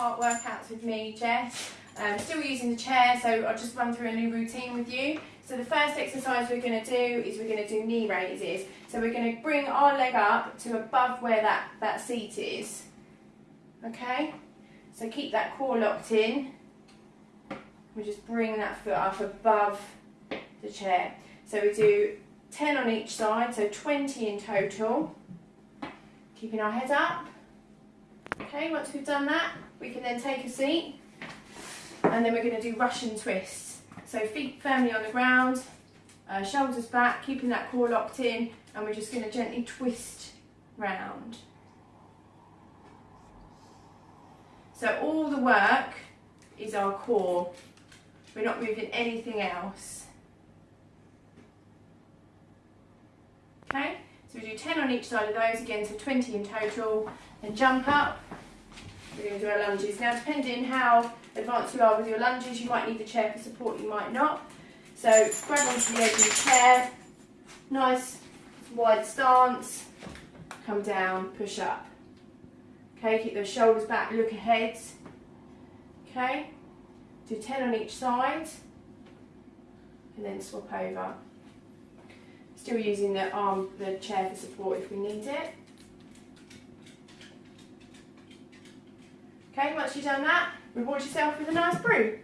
heart workouts with me, Jess. Um, still using the chair, so I'll just run through a new routine with you. So the first exercise we're going to do is we're going to do knee raises. So we're going to bring our leg up to above where that, that seat is. Okay? So keep that core locked in. We just bring that foot up above the chair. So we do 10 on each side, so 20 in total. Keeping our head up. Okay, once we've done that, we can then take a seat and then we're going to do Russian twists. So feet firmly on the ground, uh, shoulders back, keeping that core locked in, and we're just going to gently twist round. So all the work is our core. We're not moving anything else. Okay, so we do 10 on each side of those again, so 20 in total, and jump up. We're going to do our lunges. Now, depending how advanced you are with your lunges, you might need the chair for support, you might not. So grab onto the edge of the chair, nice wide stance, come down, push up. Okay, keep those shoulders back, look ahead. Okay, do 10 on each side, and then swap over. Still using the arm, the chair for support if we need it. Okay, once you've done that, reward yourself with a nice brew.